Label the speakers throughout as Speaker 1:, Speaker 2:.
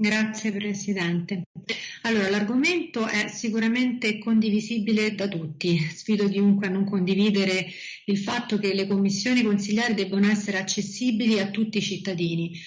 Speaker 1: Grazie Presidente. Allora, l'argomento è sicuramente condivisibile da tutti. Sfido chiunque a non condividere il fatto che le commissioni consigliari debbano essere accessibili a tutti i cittadini.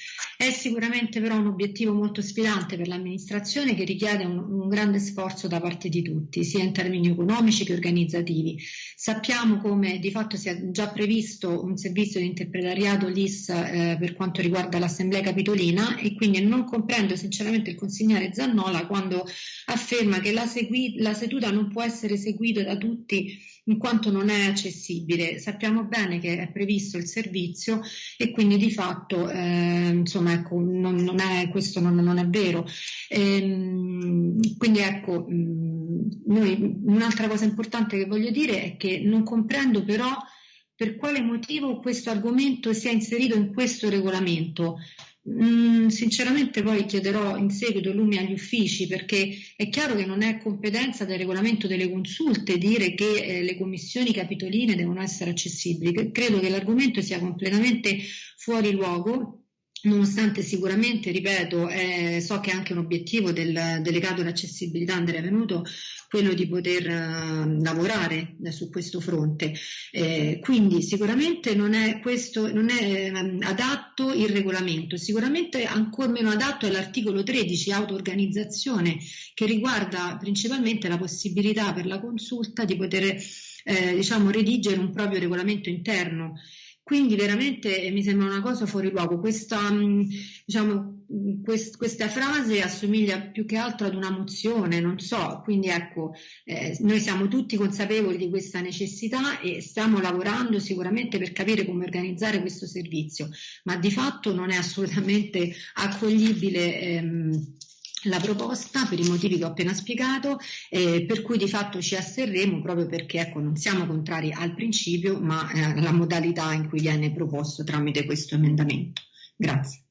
Speaker 1: È sicuramente però un obiettivo molto sfidante per l'amministrazione che richiede un, un grande sforzo da parte di tutti, sia in termini economici che organizzativi. Sappiamo come di fatto sia già previsto un servizio di interpretariato LIS eh, per quanto riguarda l'Assemblea Capitolina e quindi non comprendo sinceramente il consigliere Zannola quando afferma che la, segui- la seduta non può essere seguita da tutti in quanto non è accessibile. Sappiamo bene che è previsto il servizio e quindi di fatto eh, insomma, ecco, non, non è, questo non, non, è vero. Ehm, quindi ecco, mh, noi, un'altra cosa importante che voglio dire è che non comprendo però per quale motivo questo argomento sia inserito in questo regolamento. Mm, sinceramente poi chiederò in seguito lumi agli uffici perché è chiaro che non è competenza del regolamento delle consulte dire che eh, le commissioni capitoline devono essere accessibili. Credo che l'argomento sia completamente fuori luogo nonostante sicuramente, ripeto, eh, so che anche un obiettivo del delegato all'accessibilità Andrea Venuto quello di poter uh, lavorare eh, su questo fronte. Eh, quindi sicuramente non è, questo, non è um, adatto il regolamento, sicuramente ancora meno adatto è l'articolo 13, auto-organizzazione, che riguarda principalmente la possibilità per la consulta di poter eh, diciamo, redigere un proprio regolamento interno. Quindi veramente mi sembra una cosa fuori luogo. Questa, mm, diciamo, quest, questa frase assomiglia più che altro ad una mozione, non so. Quindi ecco, eh, noi siamo tutti consapevoli di questa necessità e stiamo lavorando sicuramente per capire come organizzare questo servizio, ma di fatto non è assolutamente accoglibile. Ehm, la proposta per i motivi che ho appena spiegato, eh, per cui di fatto ci asterremo proprio perché ecco, non siamo contrari al principio, ma eh, alla modalità in cui viene proposto tramite questo emendamento. Grazie.